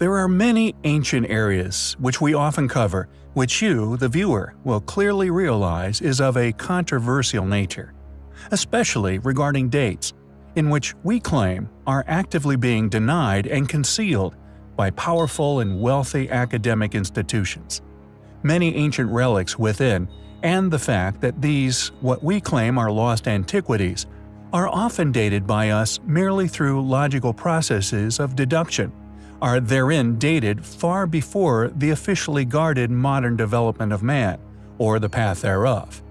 There are many ancient areas which we often cover, which you, the viewer, will clearly realize is of a controversial nature, especially regarding dates, in which we claim are actively being denied and concealed by powerful and wealthy academic institutions. Many ancient relics within, and the fact that these, what we claim are lost antiquities, are often dated by us merely through logical processes of deduction, are therein dated far before the officially guarded modern development of man, or the path thereof.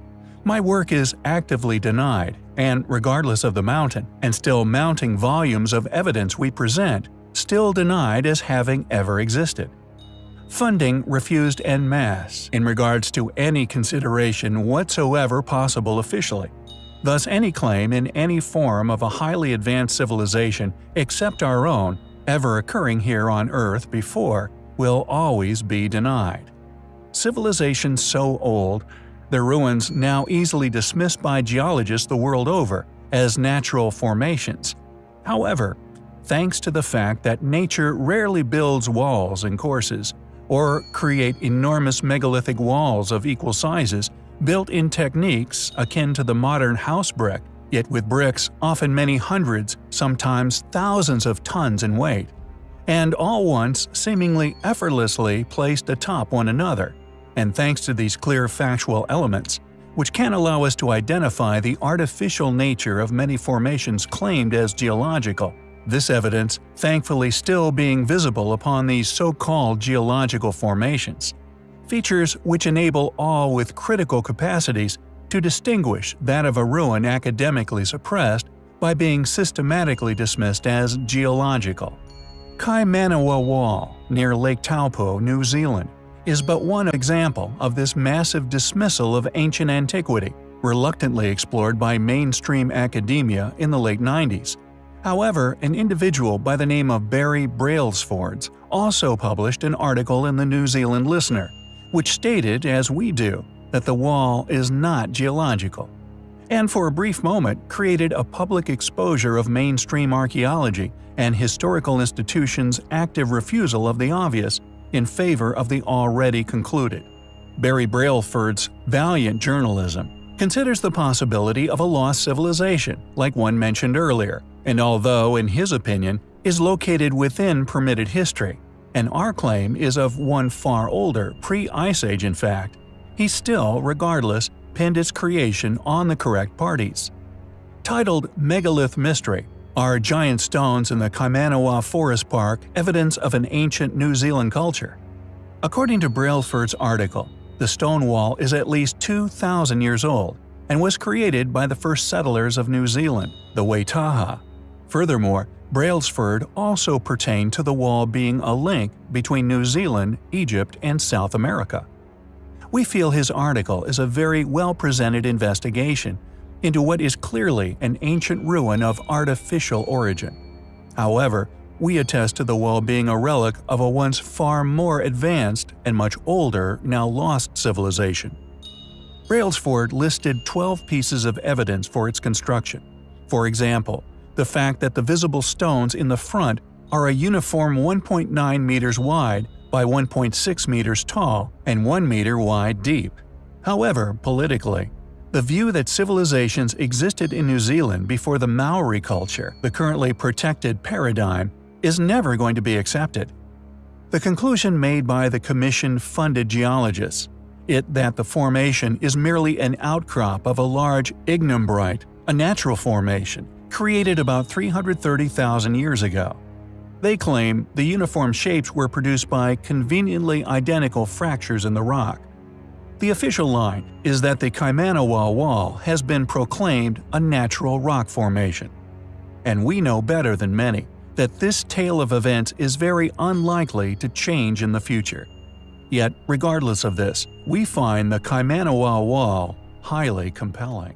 My work is actively denied, and regardless of the mountain and still mounting volumes of evidence we present, still denied as having ever existed. Funding refused en masse in regards to any consideration whatsoever possible officially. Thus any claim in any form of a highly advanced civilization except our own ever occurring here on Earth before will always be denied. Civilizations so old, their ruins now easily dismissed by geologists the world over as natural formations. However, thanks to the fact that nature rarely builds walls and courses, or create enormous megalithic walls of equal sizes built in techniques akin to the modern house brick yet with bricks often many hundreds, sometimes thousands of tons in weight, and all once seemingly effortlessly placed atop one another, and thanks to these clear factual elements, which can allow us to identify the artificial nature of many formations claimed as geological. This evidence thankfully still being visible upon these so-called geological formations. Features which enable all with critical capacities to distinguish that of a ruin academically suppressed by being systematically dismissed as geological. Kaimanawa Wall, near Lake Taupo, New Zealand, is but one example of this massive dismissal of ancient antiquity, reluctantly explored by mainstream academia in the late 90s. However, an individual by the name of Barry Brailsford also published an article in the New Zealand Listener, which stated, as we do, that the wall is not geological, and for a brief moment created a public exposure of mainstream archaeology and historical institutions' active refusal of the obvious in favor of the already concluded. Barry Brailsford's valiant journalism considers the possibility of a lost civilization, like one mentioned earlier, and although, in his opinion, is located within permitted history, and our claim is of one far older, pre-Ice Age in fact, he still, regardless, pinned its creation on the correct parties. Titled Megalith Mystery, are giant stones in the Kaimanawa Forest Park evidence of an ancient New Zealand culture? According to Brailsford's article, the stone wall is at least 2,000 years old and was created by the first settlers of New Zealand, the Waitaha. Furthermore, Brailsford also pertained to the wall being a link between New Zealand, Egypt, and South America we feel his article is a very well-presented investigation into what is clearly an ancient ruin of artificial origin. However, we attest to the wall being a relic of a once far more advanced and much older, now lost civilization. Brailsford listed 12 pieces of evidence for its construction. For example, the fact that the visible stones in the front are a uniform 1.9 meters wide by 1.6 meters tall and 1 meter wide deep. However, politically, the view that civilizations existed in New Zealand before the Maori culture, the currently protected paradigm, is never going to be accepted. The conclusion made by the commission-funded geologists, it that the formation is merely an outcrop of a large ignimbrite, a natural formation, created about 330,000 years ago. They claim the uniform shapes were produced by conveniently identical fractures in the rock. The official line is that the Kaimanawa Wall has been proclaimed a natural rock formation. And we know better than many that this tale of events is very unlikely to change in the future. Yet, regardless of this, we find the Kaimanawa Wall highly compelling.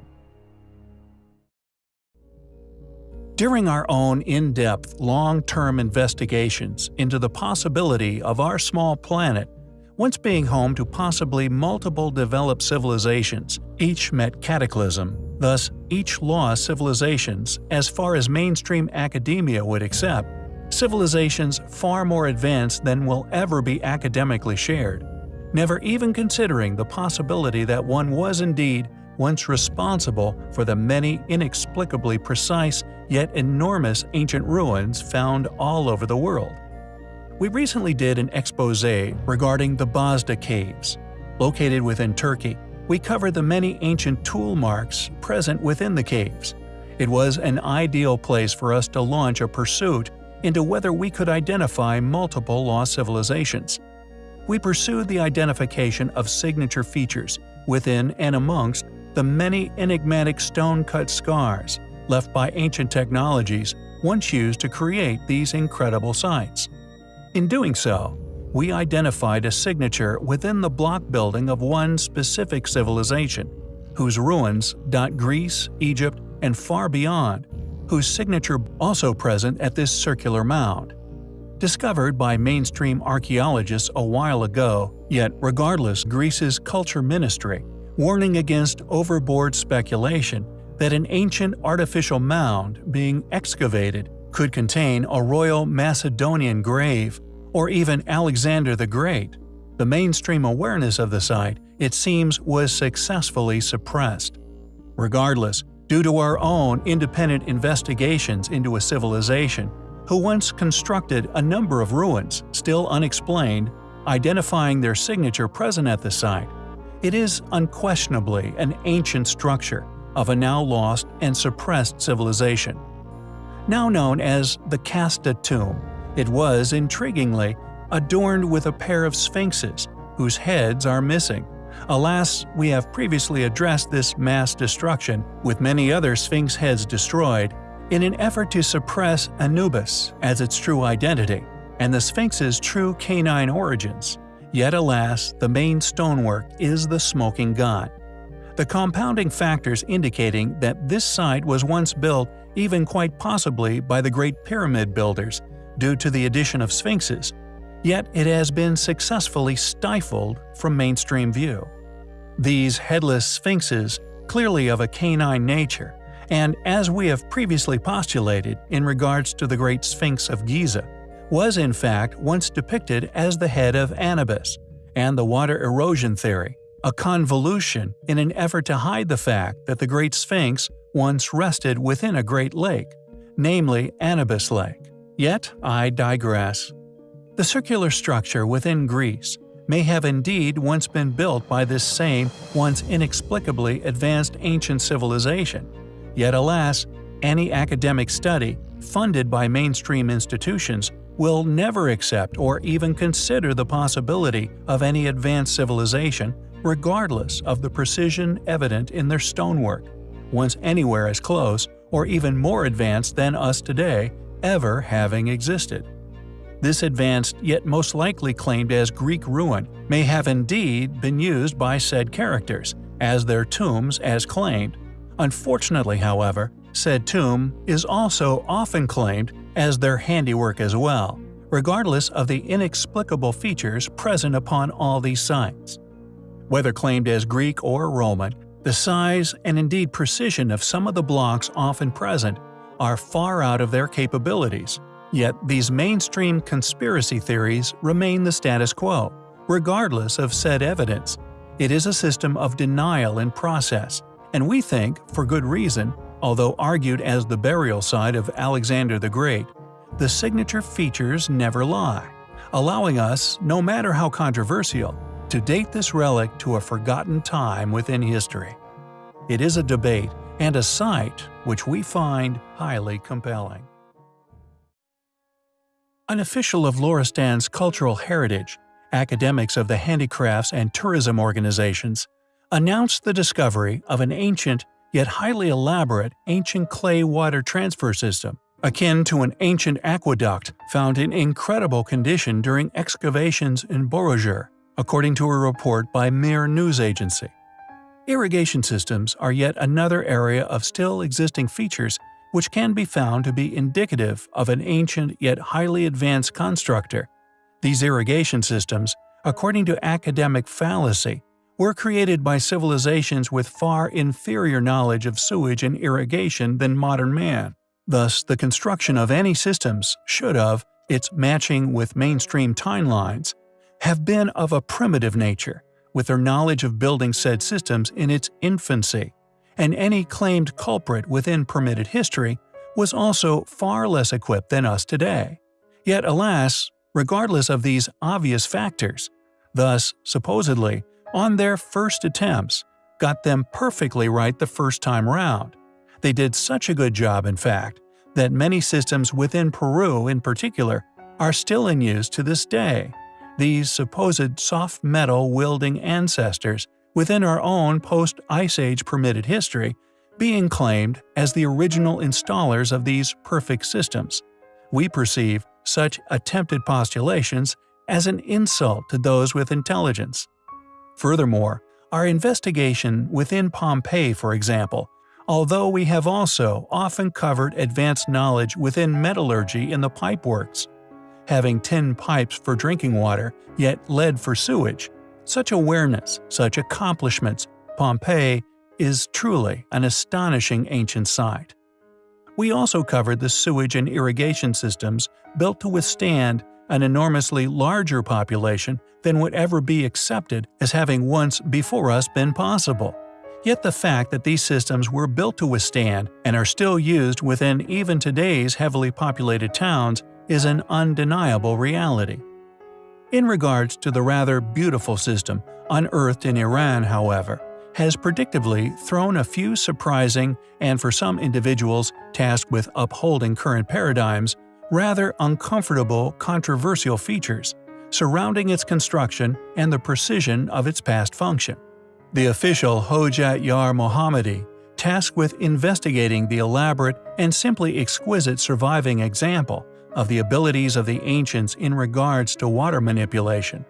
During our own in-depth, long-term investigations into the possibility of our small planet once being home to possibly multiple developed civilizations, each met cataclysm, thus each lost civilizations, as far as mainstream academia would accept, civilizations far more advanced than will ever be academically shared, never even considering the possibility that one was indeed once responsible for the many inexplicably precise yet enormous ancient ruins found all over the world. We recently did an expose regarding the Bazda Caves. Located within Turkey, we covered the many ancient tool marks present within the caves. It was an ideal place for us to launch a pursuit into whether we could identify multiple lost civilizations. We pursued the identification of signature features within and amongst the many enigmatic stone-cut scars left by ancient technologies once used to create these incredible sites. In doing so, we identified a signature within the block building of one specific civilization, whose ruins dot Greece, Egypt, and far beyond, whose signature also present at this circular mound. Discovered by mainstream archaeologists a while ago, yet regardless Greece's culture ministry, warning against overboard speculation that an ancient artificial mound being excavated could contain a royal Macedonian grave or even Alexander the Great. The mainstream awareness of the site, it seems, was successfully suppressed. Regardless, due to our own independent investigations into a civilization who once constructed a number of ruins still unexplained, identifying their signature present at the site, it is unquestionably an ancient structure of a now lost and suppressed civilization. Now known as the Kasta tomb, it was, intriguingly, adorned with a pair of sphinxes, whose heads are missing. Alas, we have previously addressed this mass destruction, with many other sphinx heads destroyed, in an effort to suppress Anubis as its true identity, and the sphinx's true canine origins. Yet alas, the main stonework is the smoking god. The compounding factors indicating that this site was once built even quite possibly by the Great Pyramid builders due to the addition of sphinxes, yet it has been successfully stifled from mainstream view. These headless sphinxes, clearly of a canine nature, and as we have previously postulated in regards to the Great Sphinx of Giza, was in fact once depicted as the head of Anubis, and the water erosion theory, a convolution in an effort to hide the fact that the Great Sphinx once rested within a great lake, namely Anubis Lake. Yet I digress. The circular structure within Greece may have indeed once been built by this same, once inexplicably advanced ancient civilization. Yet alas, any academic study, funded by mainstream institutions, will never accept or even consider the possibility of any advanced civilization regardless of the precision evident in their stonework, once anywhere as close or even more advanced than us today ever having existed. This advanced yet most likely claimed as Greek ruin may have indeed been used by said characters as their tombs as claimed. Unfortunately, however, said tomb is also often claimed as their handiwork as well, regardless of the inexplicable features present upon all these sites. Whether claimed as Greek or Roman, the size and indeed precision of some of the blocks often present are far out of their capabilities, yet these mainstream conspiracy theories remain the status quo, regardless of said evidence. It is a system of denial in process, and we think, for good reason, Although argued as the burial site of Alexander the Great, the signature features never lie, allowing us, no matter how controversial, to date this relic to a forgotten time within history. It is a debate and a site which we find highly compelling. An official of Loristan's cultural heritage, academics of the handicrafts and tourism organizations, announced the discovery of an ancient yet highly elaborate ancient clay water transfer system, akin to an ancient aqueduct found in incredible condition during excavations in Borujerd, according to a report by Mehr News Agency. Irrigation systems are yet another area of still existing features which can be found to be indicative of an ancient yet highly advanced constructor. These irrigation systems, according to academic fallacy, were created by civilizations with far inferior knowledge of sewage and irrigation than modern man. Thus, the construction of any systems should have, its matching with mainstream timelines, have been of a primitive nature, with their knowledge of building said systems in its infancy, and any claimed culprit within permitted history was also far less equipped than us today. Yet alas, regardless of these obvious factors, thus, supposedly, on their first attempts, got them perfectly right the first time round. They did such a good job, in fact, that many systems within Peru in particular are still in use to this day. These supposed soft metal wielding ancestors within our own post-Ice Age permitted history being claimed as the original installers of these perfect systems. We perceive such attempted postulations as an insult to those with intelligence. Furthermore, our investigation within Pompeii, for example, although we have also often covered advanced knowledge within metallurgy in the pipeworks, having tin pipes for drinking water, yet lead for sewage, such awareness, such accomplishments, Pompeii is truly an astonishing ancient site. We also covered the sewage and irrigation systems built to withstand an enormously larger population than would ever be accepted as having once before us been possible. Yet the fact that these systems were built to withstand and are still used within even today's heavily populated towns is an undeniable reality. In regards to the rather beautiful system unearthed in Iran, however, has predictably thrown a few surprising and for some individuals tasked with upholding current paradigms, rather uncomfortable controversial features surrounding its construction and the precision of its past function. The official Hojat Yar Mohammadi, tasked with investigating the elaborate and simply exquisite surviving example of the abilities of the ancients in regards to water manipulation.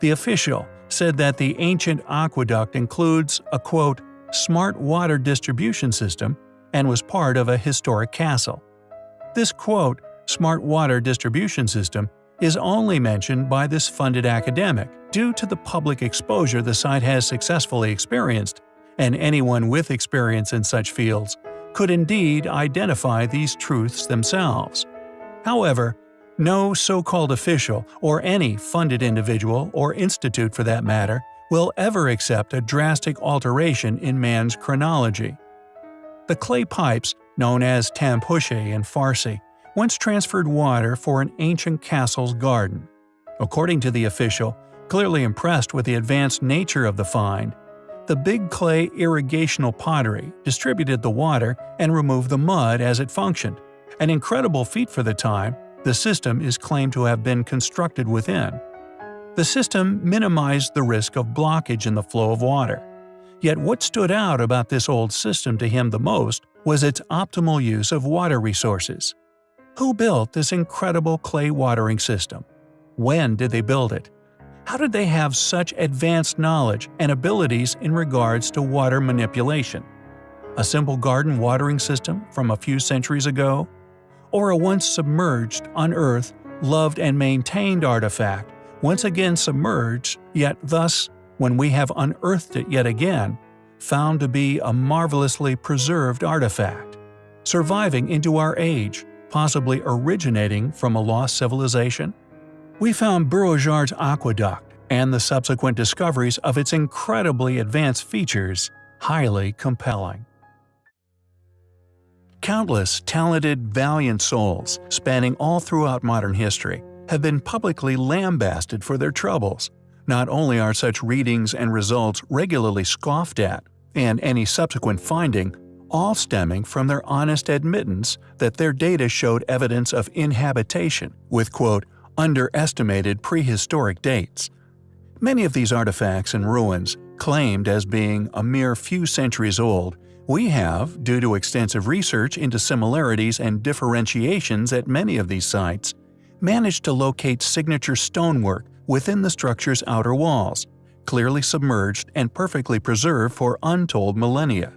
The official said that the ancient aqueduct includes a quote, smart water distribution system and was part of a historic castle. This quote, smart water distribution system is only mentioned by this funded academic due to the public exposure the site has successfully experienced, and anyone with experience in such fields could indeed identify these truths themselves. However, no so-called official, or any funded individual or institute for that matter, will ever accept a drastic alteration in man's chronology. The clay pipes, known as tampushe in Farsi, once transferred water for an ancient castle's garden. According to the official, clearly impressed with the advanced nature of the find, the big clay irrigational pottery distributed the water and removed the mud as it functioned, an incredible feat for the time the system is claimed to have been constructed within. The system minimized the risk of blockage in the flow of water. Yet what stood out about this old system to him the most was its optimal use of water resources. Who built this incredible clay watering system? When did they build it? How did they have such advanced knowledge and abilities in regards to water manipulation? A simple garden watering system from a few centuries ago? or a once submerged, unearthed, loved and maintained artifact, once again submerged, yet thus, when we have unearthed it yet again, found to be a marvelously preserved artifact, surviving into our age, possibly originating from a lost civilization? We found Borujerd's aqueduct and the subsequent discoveries of its incredibly advanced features highly compelling. Countless talented, valiant souls, spanning all throughout modern history, have been publicly lambasted for their troubles. Not only are such readings and results regularly scoffed at, and any subsequent finding, all stemming from their honest admittance that their data showed evidence of inhabitation with quote, underestimated prehistoric dates. Many of these artifacts and ruins, claimed as being a mere few centuries old, we have, due to extensive research into similarities and differentiations at many of these sites, managed to locate signature stonework within the structure's outer walls, clearly submerged and perfectly preserved for untold millennia.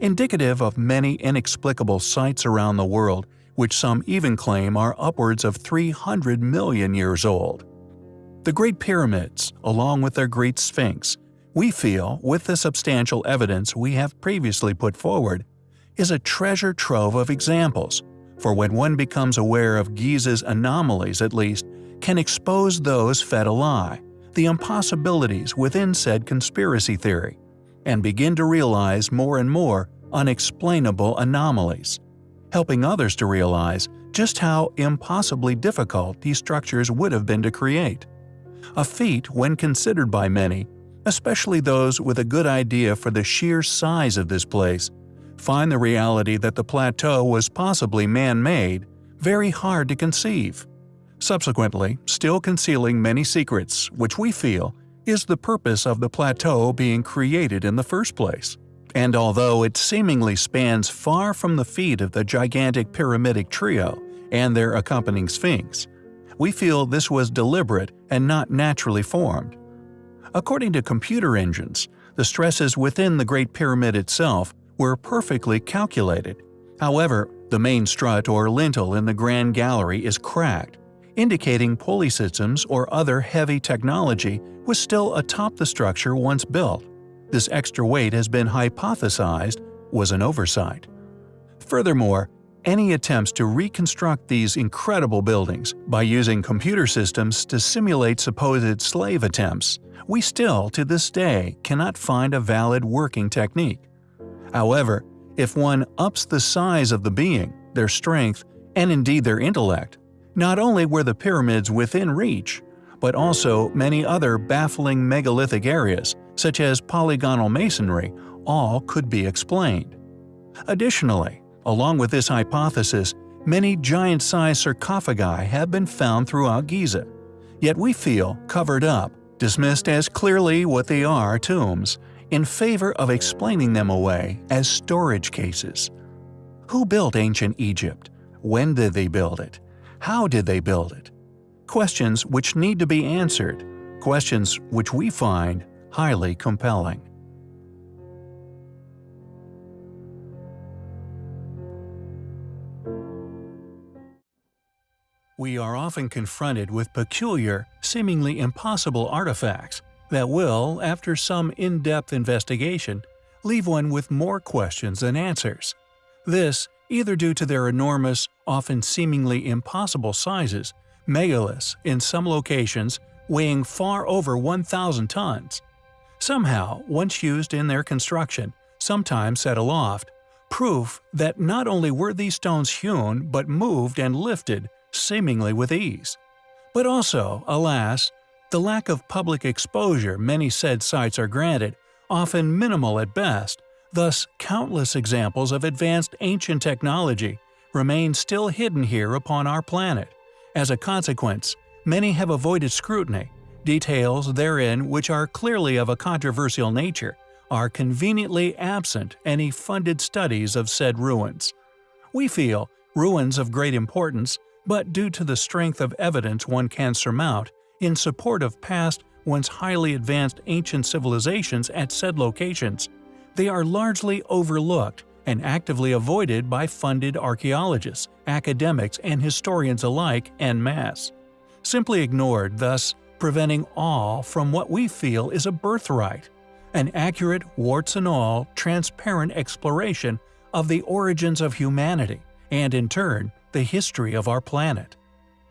Indicative of many inexplicable sites around the world, which some even claim are upwards of 300 million years old. The Great Pyramids, along with their Great Sphinx, we feel, with the substantial evidence we have previously put forward, is a treasure trove of examples, for when one becomes aware of Giza's anomalies at least, can expose those fed a lie, the impossibilities within said conspiracy theory, and begin to realize more and more unexplainable anomalies, helping others to realize just how impossibly difficult these structures would have been to create. A feat when considered by many, especially those with a good idea for the sheer size of this place, find the reality that the plateau was possibly man-made very hard to conceive. Subsequently, still concealing many secrets, which we feel is the purpose of the plateau being created in the first place. And although it seemingly spans far from the feet of the gigantic pyramidic trio and their accompanying sphinx, we feel this was deliberate and not naturally formed. According to computer engines, the stresses within the Great Pyramid itself were perfectly calculated. However, the main strut or lintel in the Grand Gallery is cracked, indicating pulley systems or other heavy technology was still atop the structure once built. This extra weight has been hypothesized was an oversight. Furthermore, any attempts to reconstruct these incredible buildings by using computer systems to simulate supposed slave attempts, we still, to this day, cannot find a valid working technique. However, if one ups the size of the being, their strength, and indeed their intellect, not only were the pyramids within reach, but also many other baffling megalithic areas, such as polygonal masonry, all could be explained. Additionally, along with this hypothesis, many giant-sized sarcophagi have been found throughout Giza, yet we feel covered up, dismissed as clearly what they are tombs, in favor of explaining them away as storage cases. Who built ancient Egypt? When did they build it? How did they build it? Questions which need to be answered, questions which we find highly compelling. We are often confronted with peculiar, seemingly impossible artifacts that will, after some in-depth investigation, leave one with more questions than answers. This, either due to their enormous, often seemingly impossible sizes, megaliths in some locations weighing far over 1,000 tons. Somehow, once used in their construction, sometimes set aloft, proof that not only were these stones hewn but moved and lifted seemingly with ease. But also, alas, the lack of public exposure many said sites are granted, often minimal at best, thus countless examples of advanced ancient technology remain still hidden here upon our planet. As a consequence, many have avoided scrutiny. Details therein which are clearly of a controversial nature are conveniently absent any funded studies of said ruins. We feel ruins of great importance, but due to the strength of evidence one can surmount, in support of past, once highly advanced ancient civilizations at said locations. They are largely overlooked and actively avoided by funded archaeologists, academics, and historians alike en masse. Simply ignored, thus preventing all from what we feel is a birthright an accurate, warts and all, transparent exploration of the origins of humanity and, in turn, the history of our planet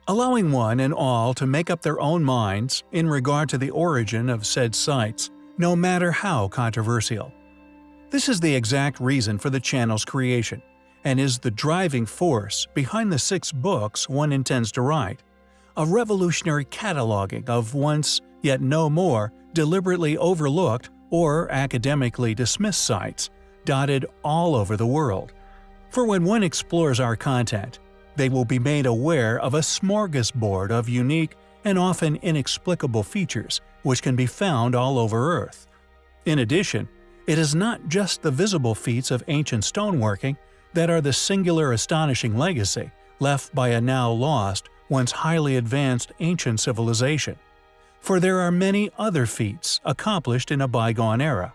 allowing one and all to make up their own minds in regard to the origin of said sites, no matter how controversial. This is the exact reason for the channel's creation, and is the driving force behind the six books one intends to write, a revolutionary cataloging of once, yet no more, deliberately overlooked or academically dismissed sites, dotted all over the world. For when one explores our content, they will be made aware of a smorgasbord of unique and often inexplicable features which can be found all over Earth. In addition, it is not just the visible feats of ancient stoneworking that are the singular astonishing legacy left by a now lost, once highly advanced ancient civilization. For there are many other feats accomplished in a bygone era.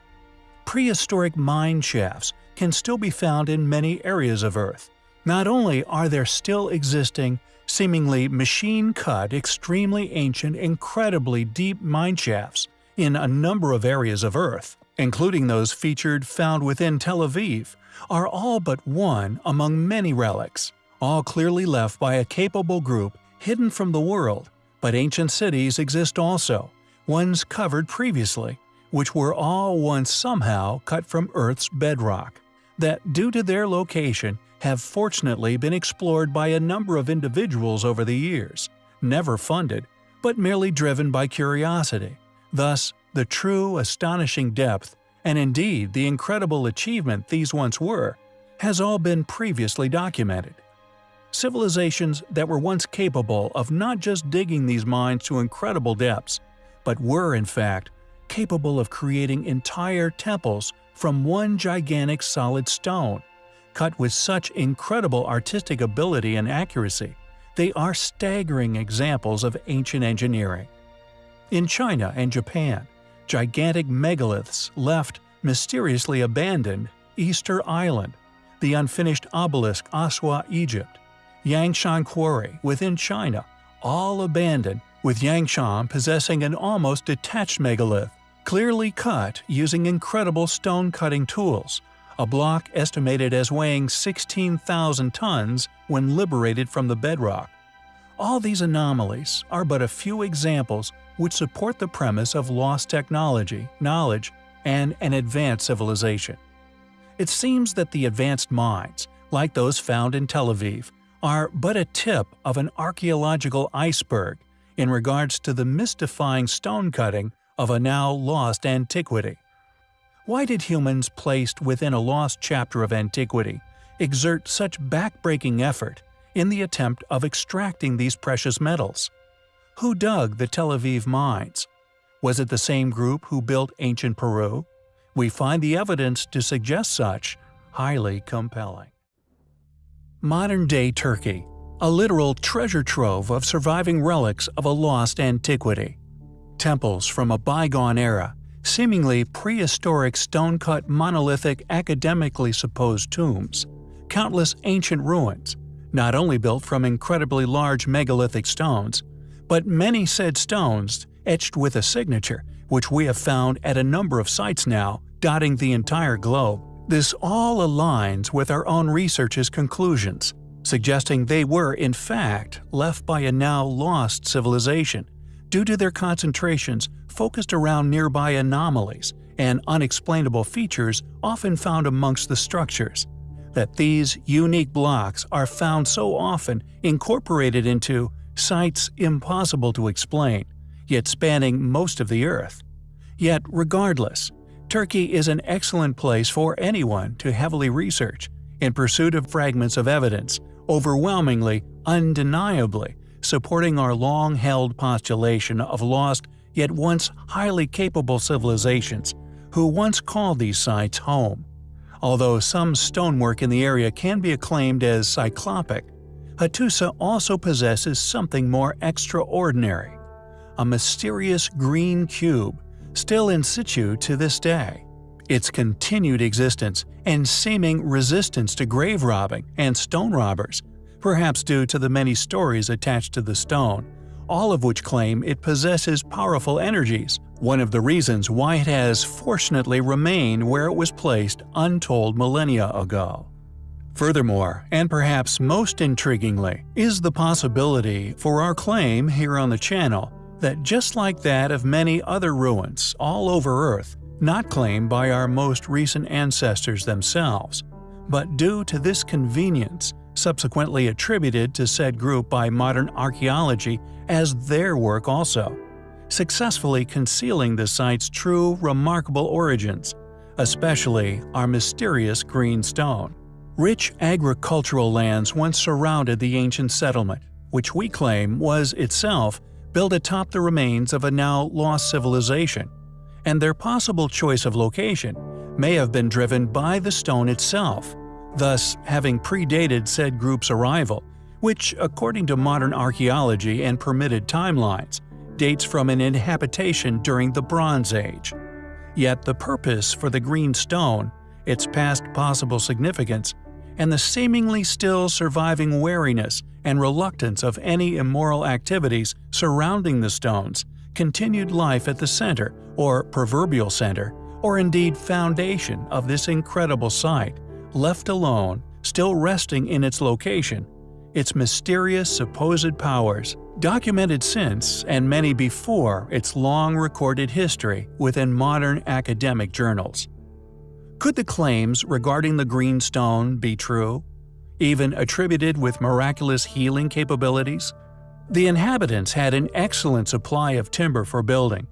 Prehistoric mine shafts can still be found in many areas of Earth, not only are there still existing, seemingly machine-cut, extremely ancient, incredibly deep mine shafts in a number of areas of Earth, including those featured found within Tel Aviv, are all but one among many relics, all clearly left by a capable group hidden from the world, but ancient cities exist also, ones covered previously, which were all once somehow cut from Earth's bedrock, that due to their location have fortunately been explored by a number of individuals over the years, never funded, but merely driven by curiosity. Thus, the true, astonishing depth, and indeed the incredible achievement these once were, has all been previously documented. Civilizations that were once capable of not just digging these mines to incredible depths, but were in fact capable of creating entire temples from one gigantic solid stone, cut with such incredible artistic ability and accuracy, they are staggering examples of ancient engineering. In China and Japan, gigantic megaliths left mysteriously abandoned Easter Island, the unfinished obelisk Aswan, Egypt, Yangshan Quarry within China, all abandoned, with Yangshan possessing an almost detached megalith, clearly cut using incredible stone-cutting tools, a block estimated as weighing 16,000 tons when liberated from the bedrock. All these anomalies are but a few examples which support the premise of lost technology, knowledge, and an advanced civilization. It seems that the advanced mines, like those found in Tel Aviv, are but a tip of an archaeological iceberg in regards to the mystifying stone cutting of a now lost antiquity. Why did humans placed within a lost chapter of antiquity exert such backbreaking effort in the attempt of extracting these precious metals? Who dug the Tel Aviv mines? Was it the same group who built ancient Peru? We find the evidence to suggest such highly compelling. Modern-day Turkey a literal treasure trove of surviving relics of a lost antiquity. Temples from a bygone era, seemingly prehistoric stone-cut monolithic academically supposed tombs, countless ancient ruins, not only built from incredibly large megalithic stones, but many said stones etched with a signature, which we have found at a number of sites now, dotting the entire globe. This all aligns with our own research's conclusions, suggesting they were, in fact, left by a now lost civilization, due to their concentrations focused around nearby anomalies and unexplainable features often found amongst the structures. That these unique blocks are found so often incorporated into sites impossible to explain, yet spanning most of the Earth. Yet, regardless, Turkey is an excellent place for anyone to heavily research in pursuit of fragments of evidence, overwhelmingly, undeniably, supporting our long-held postulation of lost yet once highly capable civilizations who once called these sites home. Although some stonework in the area can be acclaimed as cyclopic, Hattusa also possesses something more extraordinary – a mysterious green cube, still in situ to this day. Its continued existence and seeming resistance to grave robbing and stone robbers, perhaps due to the many stories attached to the stone, all of which claim it possesses powerful energies, one of the reasons why it has fortunately remained where it was placed untold millennia ago. Furthermore, and perhaps most intriguingly, is the possibility for our claim here on the channel that just like that of many other ruins all over Earth, not claimed by our most recent ancestors themselves, but due to this convenience, subsequently attributed to said group by modern archaeology as their work also, successfully concealing the site's true, remarkable origins, especially our mysterious green stone. Rich agricultural lands once surrounded the ancient settlement, which we claim was itself built atop the remains of a now lost civilization, and their possible choice of location may have been driven by the stone itself, thus having predated said group's arrival, which, according to modern archaeology and permitted timelines, dates from an inhabitation during the Bronze Age. Yet the purpose for the green stone, its past possible significance, and the seemingly still surviving wariness and reluctance of any immoral activities surrounding the stones continued life at the center, or proverbial center, or indeed foundation of this incredible site, left alone, still resting in its location, its mysterious supposed powers, documented since and many before its long recorded history within modern academic journals. Could the claims regarding the green stone be true? Even attributed with miraculous healing capabilities? The inhabitants had an excellent supply of timber for building,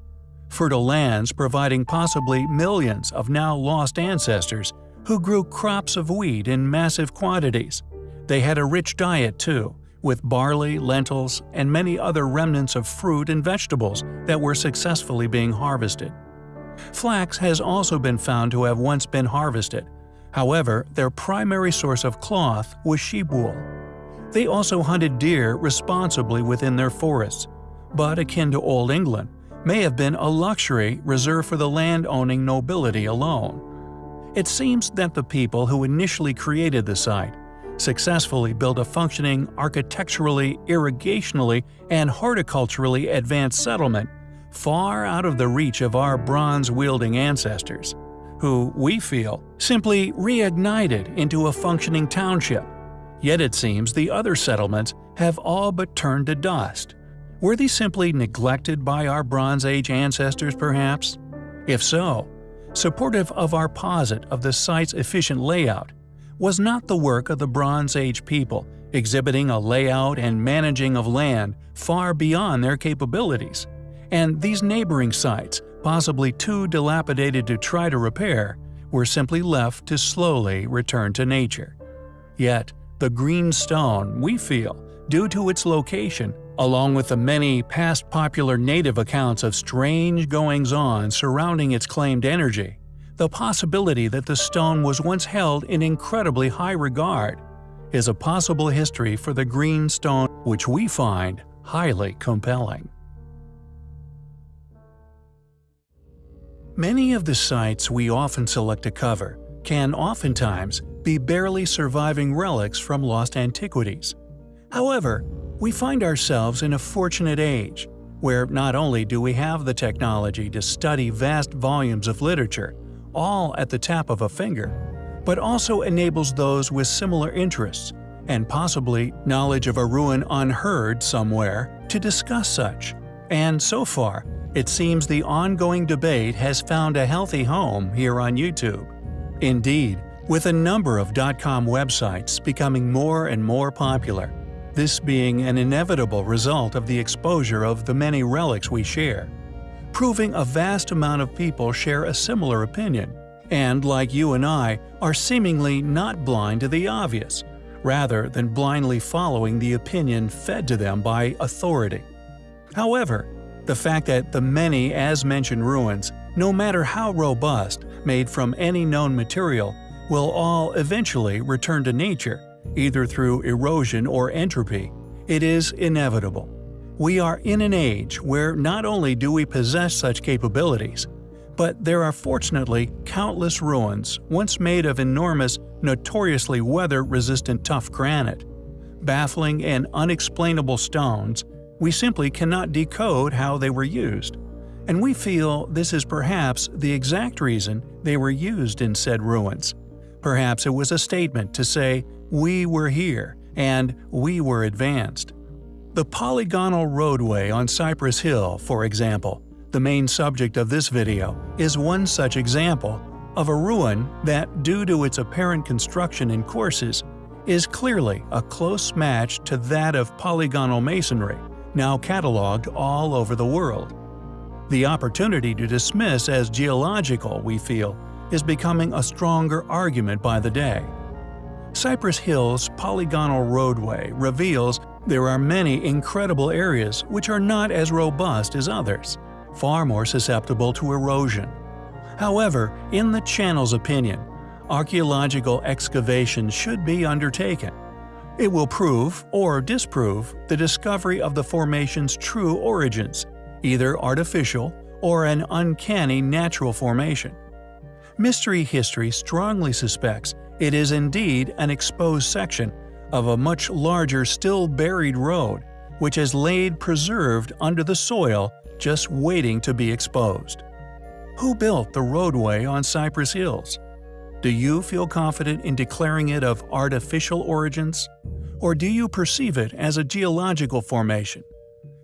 fertile lands providing possibly millions of now lost ancestors who grew crops of wheat in massive quantities. They had a rich diet too, with barley, lentils, and many other remnants of fruit and vegetables that were successfully being harvested. Flax has also been found to have once been harvested. However, their primary source of cloth was sheep wool. They also hunted deer responsibly within their forests, but akin to Old England, may have been a luxury reserved for the land-owning nobility alone. It seems that the people who initially created the site successfully built a functioning architecturally, irrigationally, and horticulturally advanced settlement far out of the reach of our bronze-wielding ancestors, who, we feel, simply reignited into a functioning township. Yet it seems the other settlements have all but turned to dust. Were these simply neglected by our Bronze Age ancestors perhaps? If so, supportive of our posit of the site's efficient layout, was not the work of the Bronze Age people exhibiting a layout and managing of land far beyond their capabilities and these neighboring sites, possibly too dilapidated to try to repair, were simply left to slowly return to nature. Yet, the green stone, we feel, due to its location, along with the many past popular native accounts of strange goings-on surrounding its claimed energy, the possibility that the stone was once held in incredibly high regard, is a possible history for the green stone which we find highly compelling. Many of the sites we often select to cover can oftentimes be barely surviving relics from lost antiquities. However, we find ourselves in a fortunate age, where not only do we have the technology to study vast volumes of literature, all at the tap of a finger, but also enables those with similar interests, and possibly knowledge of a ruin unheard somewhere, to discuss such. And so far, it seems the ongoing debate has found a healthy home here on YouTube. Indeed, with a number of dot .com websites becoming more and more popular, this being an inevitable result of the exposure of the many relics we share, proving a vast amount of people share a similar opinion, and like you and I, are seemingly not blind to the obvious, rather than blindly following the opinion fed to them by authority. However, the fact that the many as-mentioned ruins, no matter how robust, made from any known material, will all eventually return to nature, either through erosion or entropy, it is inevitable. We are in an age where not only do we possess such capabilities, but there are fortunately countless ruins once made of enormous, notoriously weather-resistant tough granite, baffling and unexplainable stones, we simply cannot decode how they were used. And we feel this is perhaps the exact reason they were used in said ruins. Perhaps it was a statement to say, we were here, and we were advanced. The polygonal roadway on Cypress Hill, for example, the main subject of this video, is one such example of a ruin that, due to its apparent construction and courses, is clearly a close match to that of polygonal masonry now cataloged all over the world. The opportunity to dismiss as geological, we feel, is becoming a stronger argument by the day. Cypress Hill's polygonal roadway reveals there are many incredible areas which are not as robust as others, far more susceptible to erosion. However, in the channel's opinion, archaeological excavation should be undertaken it will prove or disprove the discovery of the formation's true origins, either artificial or an uncanny natural formation. Mystery history strongly suspects it is indeed an exposed section of a much larger still buried road which has laid preserved under the soil just waiting to be exposed. Who built the roadway on Cypress Hills? Do you feel confident in declaring it of artificial origins? Or do you perceive it as a geological formation?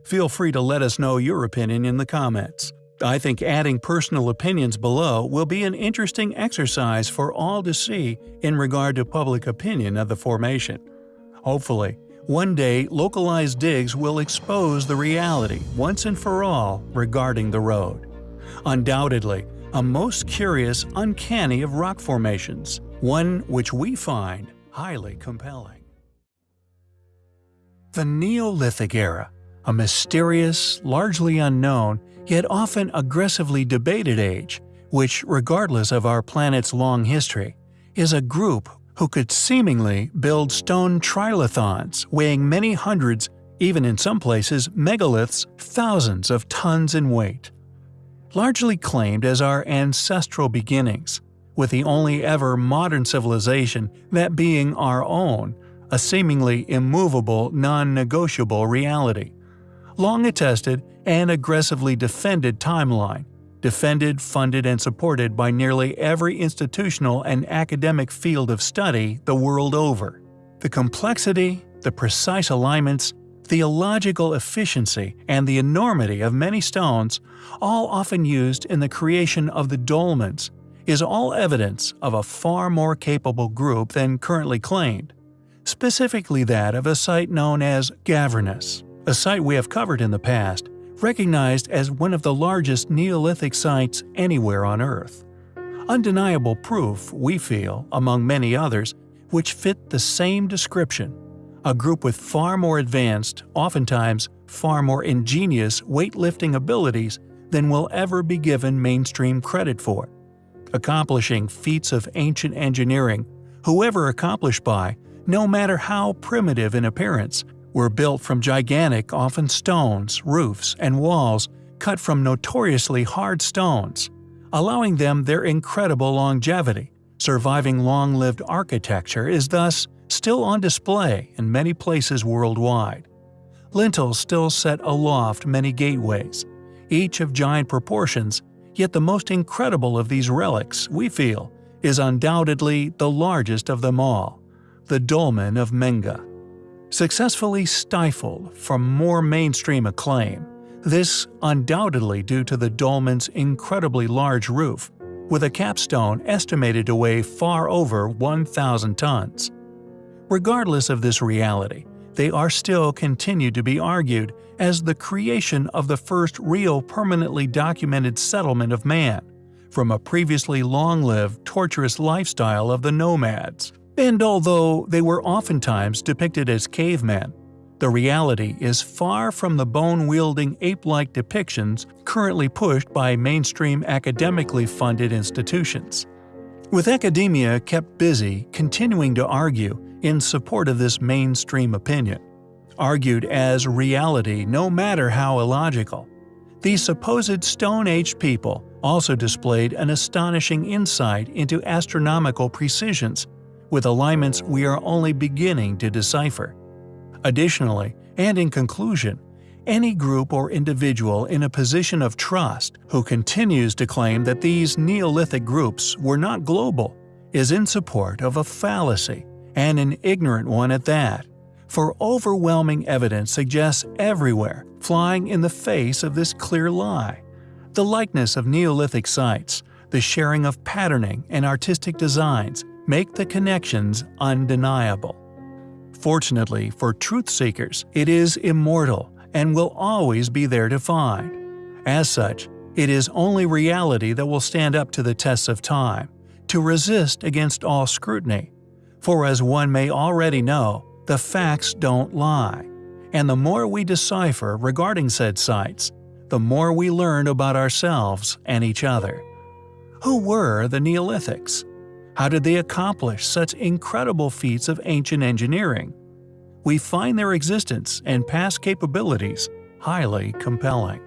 Feel free to let us know your opinion in the comments. I think adding personal opinions below will be an interesting exercise for all to see in regard to public opinion of the formation. Hopefully, one day localized digs will expose the reality once and for all regarding the road. Undoubtedly, a most curious, uncanny of rock formations, one which we find highly compelling. The Neolithic Era, a mysterious, largely unknown, yet often aggressively debated age, which, regardless of our planet's long history, is a group who could seemingly build stone trilithons weighing many hundreds, even in some places megaliths, thousands of tons in weight. Largely claimed as our ancestral beginnings, with the only ever modern civilization that being our own, a seemingly immovable, non-negotiable reality. Long attested and aggressively defended timeline, defended, funded, and supported by nearly every institutional and academic field of study the world over. The complexity, the precise alignments, the illogical efficiency, and the enormity of many stones, all often used in the creation of the dolmens, is all evidence of a far more capable group than currently claimed, specifically that of a site known as Gavrinis, a site we have covered in the past, recognized as one of the largest Neolithic sites anywhere on Earth. Undeniable proof, we feel, among many others, which fit the same description a group with far more advanced, oftentimes far more ingenious weightlifting abilities than will ever be given mainstream credit for. Accomplishing feats of ancient engineering, whoever accomplished by, no matter how primitive in appearance, were built from gigantic, often stones, roofs, and walls cut from notoriously hard stones, allowing them their incredible longevity. Surviving long-lived architecture is thus still on display in many places worldwide. Lintels still set aloft many gateways, each of giant proportions, yet the most incredible of these relics, we feel, is undoubtedly the largest of them all, the Dolmen of Menga successfully stifled from more mainstream acclaim, this undoubtedly due to the dolmen's incredibly large roof, with a capstone estimated to weigh far over 1,000 tons. Regardless of this reality, they are still continued to be argued as the creation of the first real permanently documented settlement of man, from a previously long-lived, torturous lifestyle of the nomads. And although they were oftentimes depicted as cavemen, the reality is far from the bone-wielding ape-like depictions currently pushed by mainstream academically funded institutions. With academia kept busy continuing to argue in support of this mainstream opinion, argued as reality no matter how illogical, these supposed Stone Age people also displayed an astonishing insight into astronomical precisions with alignments we are only beginning to decipher. Additionally, and in conclusion, any group or individual in a position of trust who continues to claim that these Neolithic groups were not global is in support of a fallacy, and an ignorant one at that, for overwhelming evidence suggests everywhere, flying in the face of this clear lie. The likeness of Neolithic sites, the sharing of patterning and artistic designs, make the connections undeniable. Fortunately for truth seekers, it is immortal and will always be there to find. As such, it is only reality that will stand up to the tests of time, to resist against all scrutiny. For as one may already know, the facts don't lie. And the more we decipher regarding said sites, the more we learn about ourselves and each other. Who were the Neolithics? How did they accomplish such incredible feats of ancient engineering? We find their existence and past capabilities highly compelling.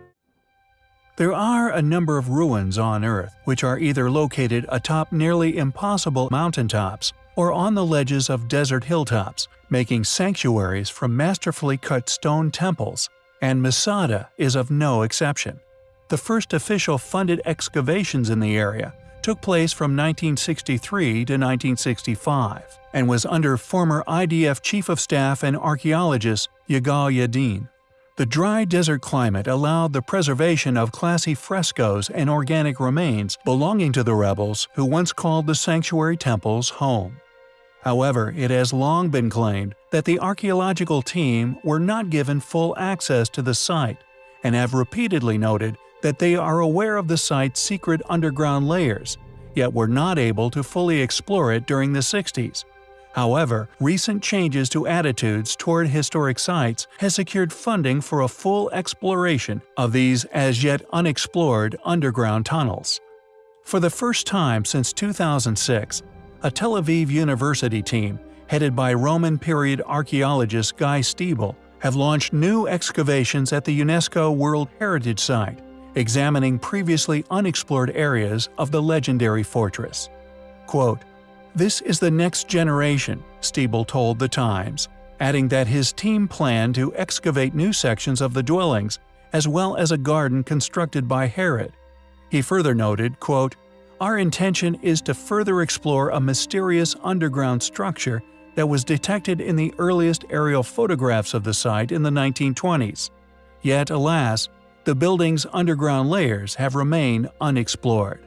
There are a number of ruins on Earth which are either located atop nearly impossible mountaintops or on the ledges of desert hilltops, making sanctuaries from masterfully cut stone temples, and Masada is of no exception. The first official funded excavations in the area took place from 1963 to 1965 and was under former IDF Chief of Staff and archaeologist Yigal Yadin. The dry desert climate allowed the preservation of classy frescoes and organic remains belonging to the rebels who once called the sanctuary temples home. However, it has long been claimed that the archaeological team were not given full access to the site and have repeatedly noted that they are aware of the site's secret underground layers, yet were not able to fully explore it during the 60s. However, recent changes to attitudes toward historic sites has secured funding for a full exploration of these as yet unexplored underground tunnels. For the first time since 2006, a Tel Aviv University team, headed by Roman period archaeologist Guy Stiebel, have launched new excavations at the UNESCO World Heritage Site, examining previously unexplored areas of the legendary fortress. Quote, This is the next generation, Stiebel told The Times, adding that his team planned to excavate new sections of the dwellings, as well as a garden constructed by Herod. He further noted, quote, Our intention is to further explore a mysterious underground structure that was detected in the earliest aerial photographs of the site in the 1920s. Yet, alas, the building's underground layers have remained unexplored.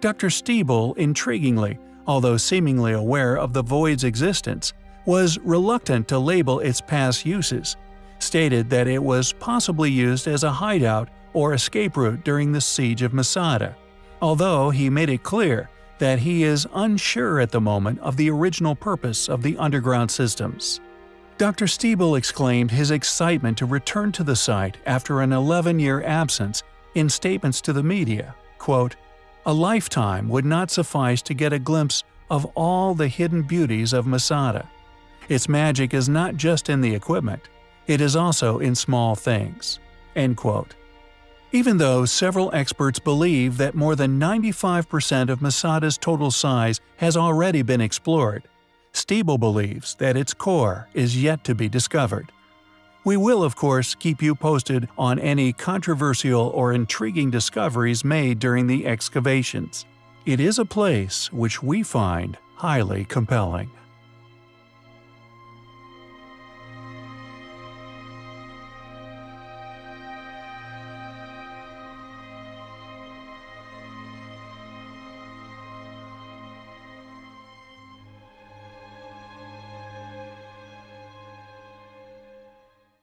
Dr. Stiebel, intriguingly, although seemingly aware of the void's existence, was reluctant to label its past uses, stated that it was possibly used as a hideout or escape route during the siege of Masada, although he made it clear that he is unsure at the moment of the original purpose of the underground systems. Dr. Stiebel exclaimed his excitement to return to the site after an 11-year absence in statements to the media, quote, A lifetime would not suffice to get a glimpse of all the hidden beauties of Masada. Its magic is not just in the equipment, it is also in small things." End quote. Even though several experts believe that more than 95% of Masada's total size has already been explored, Stiebel believes that its core is yet to be discovered. We will, of course, keep you posted on any controversial or intriguing discoveries made during the excavations. It is a place which we find highly compelling.